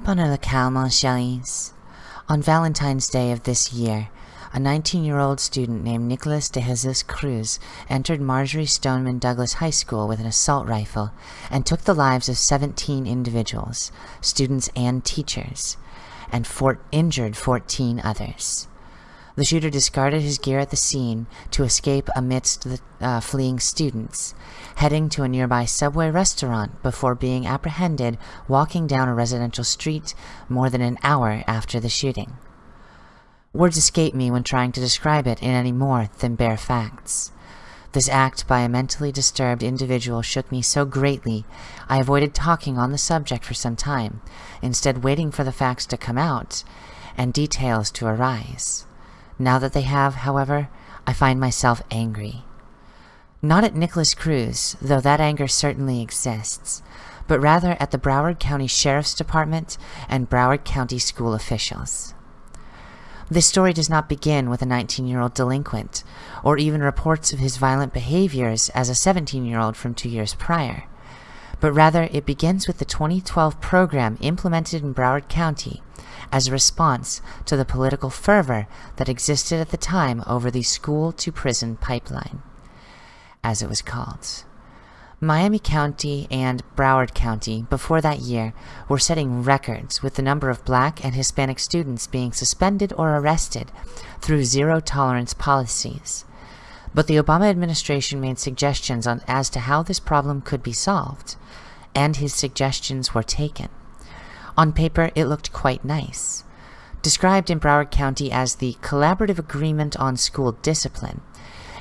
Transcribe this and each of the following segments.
Bonne le calme, chéris. On Valentine's Day of this year, a 19-year-old student named Nicholas de Jesus Cruz entered Marjory Stoneman Douglas High School with an assault rifle and took the lives of 17 individuals, students and teachers, and injured 14 others. The shooter discarded his gear at the scene to escape amidst the uh, fleeing students, heading to a nearby Subway restaurant before being apprehended walking down a residential street more than an hour after the shooting. Words escape me when trying to describe it in any more than bare facts. This act by a mentally disturbed individual shook me so greatly, I avoided talking on the subject for some time, instead waiting for the facts to come out and details to arise. Now that they have, however, I find myself angry. Not at Nicholas Cruz, though that anger certainly exists, but rather at the Broward County Sheriff's Department and Broward County school officials. This story does not begin with a 19-year-old delinquent, or even reports of his violent behaviors as a 17-year-old from two years prior, but rather it begins with the 2012 program implemented in Broward County as a response to the political fervor that existed at the time over the school-to-prison pipeline, as it was called. Miami County and Broward County, before that year, were setting records with the number of black and Hispanic students being suspended or arrested through zero-tolerance policies. But the Obama administration made suggestions on as to how this problem could be solved, and his suggestions were taken. On paper, it looked quite nice. Described in Broward County as the Collaborative Agreement on School Discipline,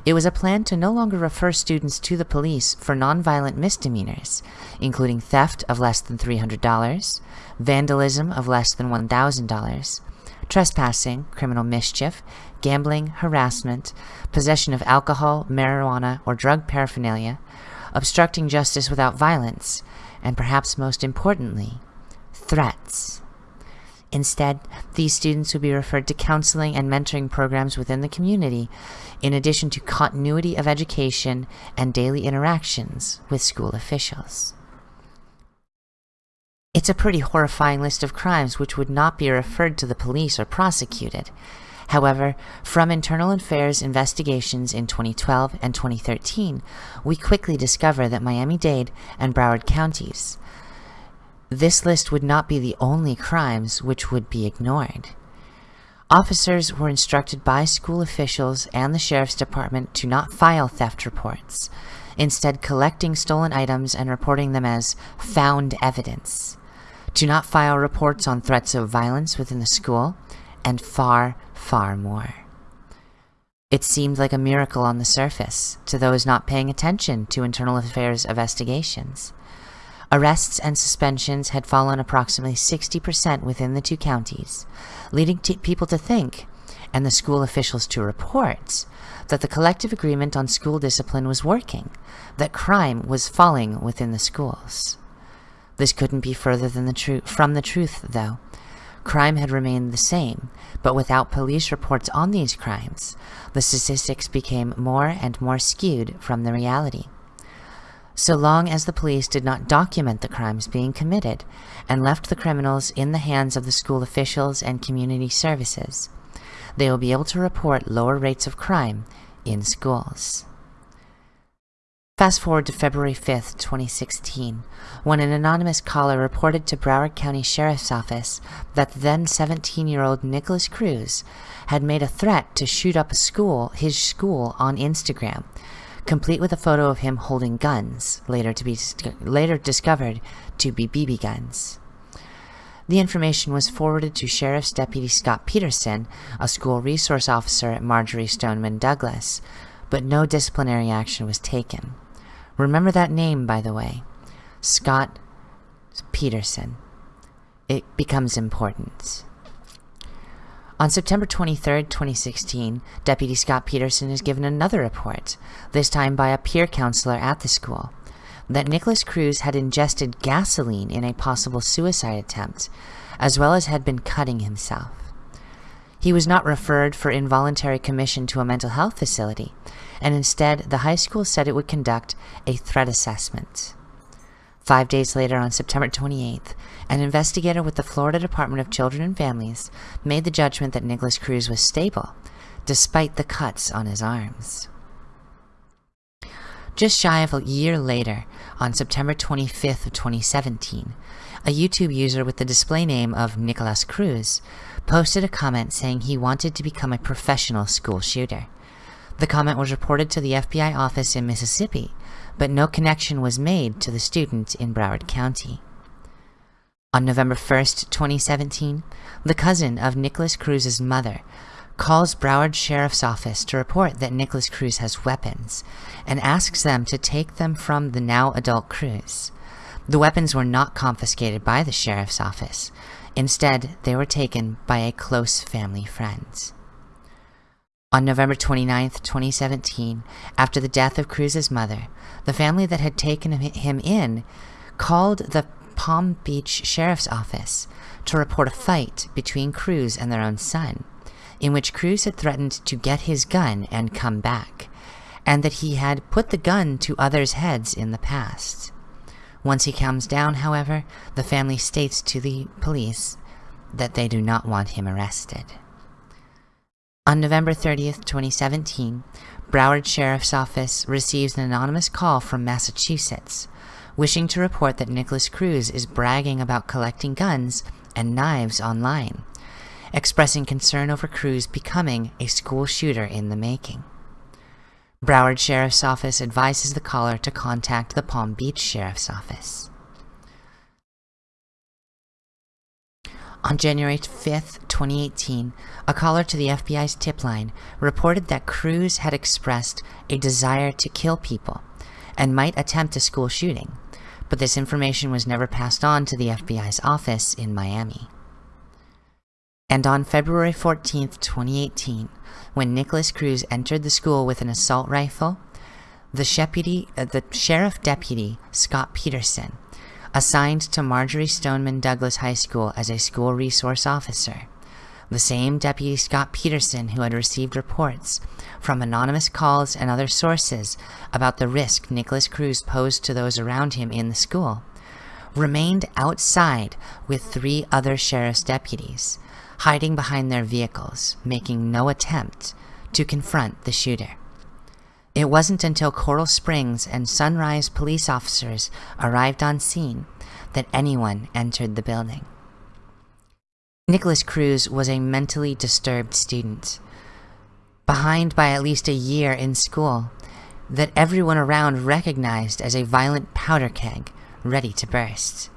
it was a plan to no longer refer students to the police for nonviolent misdemeanors, including theft of less than $300, vandalism of less than $1,000, trespassing, criminal mischief, gambling, harassment, possession of alcohol, marijuana, or drug paraphernalia, obstructing justice without violence, and perhaps most importantly, threats. Instead, these students would be referred to counseling and mentoring programs within the community, in addition to continuity of education and daily interactions with school officials. It's a pretty horrifying list of crimes which would not be referred to the police or prosecuted. However, from internal affairs investigations in 2012 and 2013, we quickly discover that Miami-Dade and Broward counties this list would not be the only crimes which would be ignored. Officers were instructed by school officials and the Sheriff's Department to not file theft reports, instead collecting stolen items and reporting them as found evidence, to not file reports on threats of violence within the school, and far, far more. It seemed like a miracle on the surface to those not paying attention to internal affairs investigations. Arrests and suspensions had fallen approximately 60% within the two counties, leading people to think, and the school officials to report, that the collective agreement on school discipline was working, that crime was falling within the schools. This couldn't be further than the from the truth, though. Crime had remained the same, but without police reports on these crimes, the statistics became more and more skewed from the reality so long as the police did not document the crimes being committed and left the criminals in the hands of the school officials and community services. They will be able to report lower rates of crime in schools. Fast forward to February 5th, 2016, when an anonymous caller reported to Broward County Sheriff's Office that the then 17-year-old Nicholas Cruz had made a threat to shoot up a school, his school on Instagram, complete with a photo of him holding guns, later to be later discovered to be BB guns. The information was forwarded to Sheriff's Deputy Scott Peterson, a school resource officer at Marjory Stoneman Douglas, but no disciplinary action was taken. Remember that name, by the way. Scott Peterson. It becomes important. On September 23, 2016, Deputy Scott Peterson is given another report, this time by a peer counselor at the school, that Nicholas Cruz had ingested gasoline in a possible suicide attempt, as well as had been cutting himself. He was not referred for involuntary commission to a mental health facility, and instead the high school said it would conduct a threat assessment. Five days later, on September 28th, an investigator with the Florida Department of Children and Families made the judgment that Nicholas Cruz was stable, despite the cuts on his arms. Just shy of a year later, on September 25th of 2017, a YouTube user with the display name of Nicholas Cruz posted a comment saying he wanted to become a professional school shooter. The comment was reported to the FBI office in Mississippi, but no connection was made to the student in Broward County. On November 1, 2017, the cousin of Nicholas Cruz's mother calls Broward Sheriff's Office to report that Nicholas Cruz has weapons and asks them to take them from the now adult Cruz. The weapons were not confiscated by the Sheriff's Office. Instead, they were taken by a close family friend. On November 29, 2017, after the death of Cruz's mother, the family that had taken him in called the Palm Beach Sheriff's Office to report a fight between Cruz and their own son, in which Cruz had threatened to get his gun and come back, and that he had put the gun to others' heads in the past. Once he calms down, however, the family states to the police that they do not want him arrested. On November 30th, 2017, Broward Sheriff's Office receives an anonymous call from Massachusetts, wishing to report that Nicholas Cruz is bragging about collecting guns and knives online, expressing concern over Cruz becoming a school shooter in the making. Broward Sheriff's Office advises the caller to contact the Palm Beach Sheriff's Office. On January 5, 2018, a caller to the FBI's tip line reported that Cruz had expressed a desire to kill people and might attempt a school shooting, but this information was never passed on to the FBI's office in Miami. And on February 14, 2018, when Nicholas Cruz entered the school with an assault rifle, the, uh, the sheriff deputy, Scott Peterson, assigned to Marjory Stoneman Douglas High School as a school resource officer. The same Deputy Scott Peterson who had received reports from anonymous calls and other sources about the risk Nicholas Cruz posed to those around him in the school, remained outside with three other sheriff's deputies, hiding behind their vehicles, making no attempt to confront the shooter. It wasn't until Coral Springs and Sunrise police officers arrived on scene that anyone entered the building. Nicholas Cruz was a mentally disturbed student, behind by at least a year in school, that everyone around recognized as a violent powder keg ready to burst.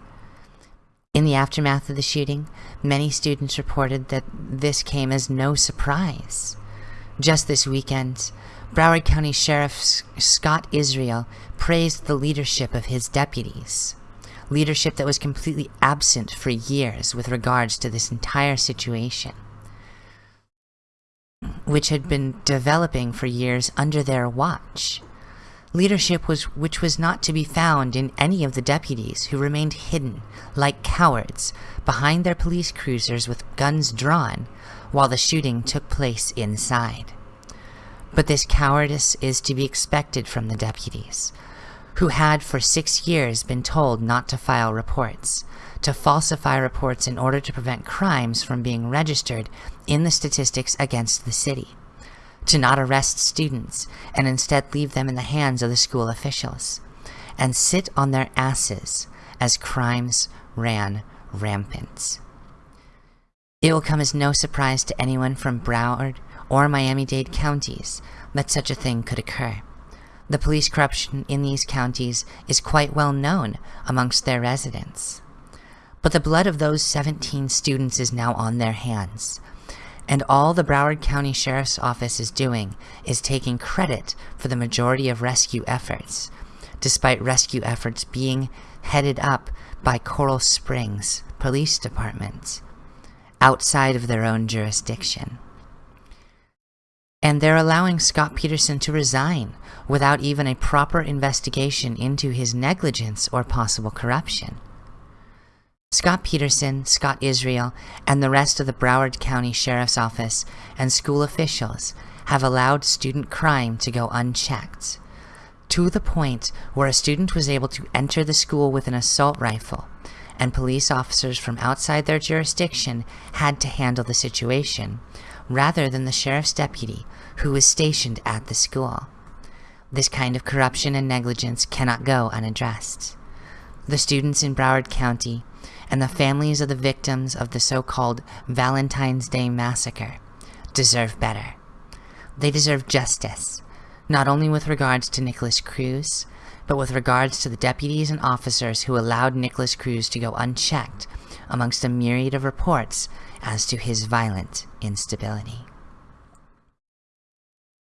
In the aftermath of the shooting, many students reported that this came as no surprise. Just this weekend, Broward County Sheriff Scott Israel praised the leadership of his deputies. Leadership that was completely absent for years with regards to this entire situation, which had been developing for years under their watch. Leadership was which was not to be found in any of the deputies who remained hidden, like cowards, behind their police cruisers with guns drawn, while the shooting took place inside. But this cowardice is to be expected from the deputies, who had for six years been told not to file reports, to falsify reports in order to prevent crimes from being registered in the statistics against the city, to not arrest students and instead leave them in the hands of the school officials, and sit on their asses as crimes ran rampant. It will come as no surprise to anyone from Broward or Miami-Dade counties that such a thing could occur. The police corruption in these counties is quite well known amongst their residents. But the blood of those 17 students is now on their hands. And all the Broward County Sheriff's Office is doing is taking credit for the majority of rescue efforts, despite rescue efforts being headed up by Coral Springs Police Department, outside of their own jurisdiction. And they're allowing Scott Peterson to resign without even a proper investigation into his negligence or possible corruption. Scott Peterson, Scott Israel, and the rest of the Broward County Sheriff's Office and school officials have allowed student crime to go unchecked. to the point where a student was able to enter the school with an assault rifle, and police officers from outside their jurisdiction had to handle the situation, rather than the sheriff's deputy who was stationed at the school. This kind of corruption and negligence cannot go unaddressed. The students in Broward County and the families of the victims of the so-called Valentine's Day Massacre deserve better. They deserve justice, not only with regards to Nicholas Cruz, but with regards to the deputies and officers who allowed Nicholas Cruz to go unchecked amongst a myriad of reports as to his violent instability.